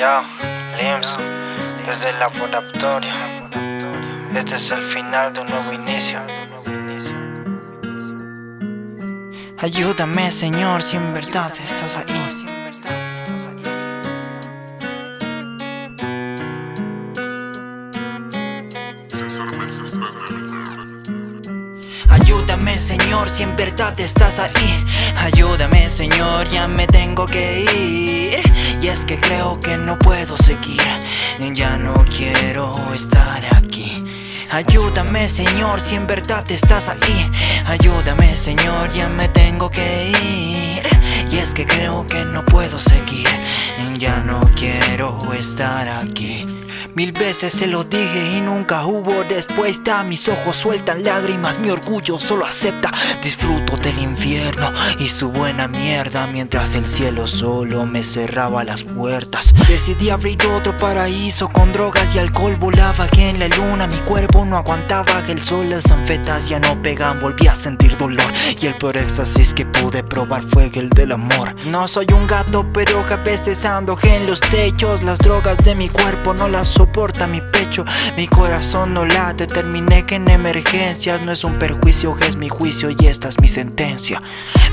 Ya, Lims, desde el laboratorio. Este es el final de un nuevo inicio. Ayúdame, Señor, si en verdad estás ahí. Ayúdame Señor si en verdad estás ahí Ayúdame Señor ya me tengo que ir que creo que no puedo seguir. Ya no quiero estar aquí. Ayúdame Señor si en verdad estás ahí. Ayúdame Señor ya me tengo que ir. Y es que creo que no puedo seguir. Ya no quiero estar aquí Mil veces se lo dije y nunca hubo respuesta. Mis ojos sueltan lágrimas, mi orgullo solo acepta. Disfruto del infierno y su buena mierda Mientras el cielo solo me cerraba las puertas. Decidí abrir otro paraíso con drogas y alcohol. Volaba aquí en la luna, mi cuerpo no aguantaba El sol, las anfetas ya no pegan, volví a sentir dolor Y el peor éxtasis que pude probar fue el del amor. No soy un gato pero que a veces ando en los techos. Las drogas de mi cuerpo no las soporta mi pecho. Mi corazón no late, terminé que en emergencias. No es un perjuicio, es mi juicio y esta es mi sentencia.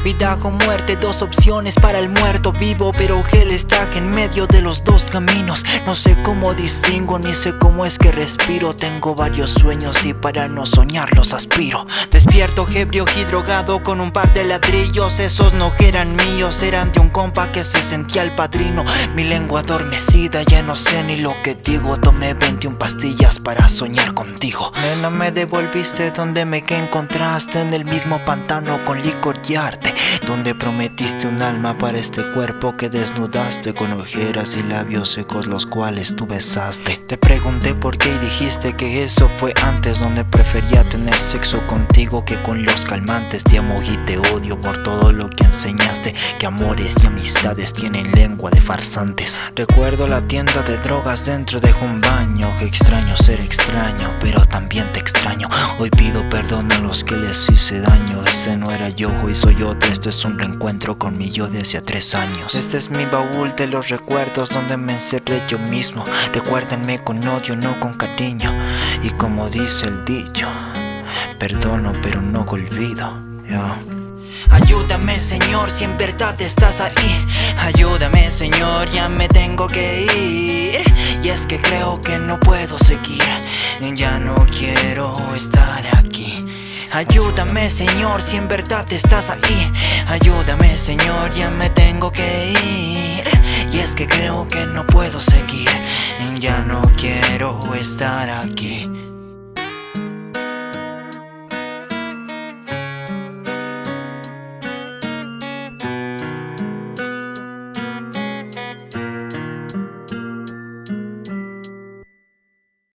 Vida o muerte, dos opciones para el muerto vivo Pero él está en medio de los dos caminos. No sé cómo distingo, ni sé cómo es que respiro. Tengo varios sueños y para no soñarlos aspiro. Despierto ebrio y drogado con un par de ladrillos. Esos no eran míos, eran de un compa que se sentía el padrino. Mi lengua adormecida, ya no sé ni lo que digo Tomé 21 pastillas para soñar contigo. Nena me devolviste donde me que encontraste En el mismo pantano con licor y arte Donde prometiste un alma para este cuerpo que desnudaste Con ojeras y labios secos los cuales tú besaste. Te pregunté por qué y dijiste que eso fue antes Donde prefería tener sexo contigo que con los calmantes. Te amo y te odio por todo lo que enseñaste Que amores y amistades tienen lengua de farsantes. Recuerdo la tienda de drogas dentro de un baño Que extraño ser extraño, pero también te extraño. Hoy pido perdón a los que les hice daño Ese no era yo, hoy soy otro Este es un reencuentro con mi yo de hace tres años. Este es mi baúl de los recuerdos donde me encerré yo mismo. Recuérdenme con odio, no con cariño. Y como dice el dicho Perdono pero no olvido. Ayúdame Señor si en verdad estás ahí. Ayúdame Señor ya me tengo que ir. Y es que creo que no puedo seguir. Ya no quiero estar aquí Ayúdame Señor si en verdad estás ahí. Ayúdame Señor ya me tengo que ir. Y es que creo que no puedo seguir. Ya no quiero estar aquí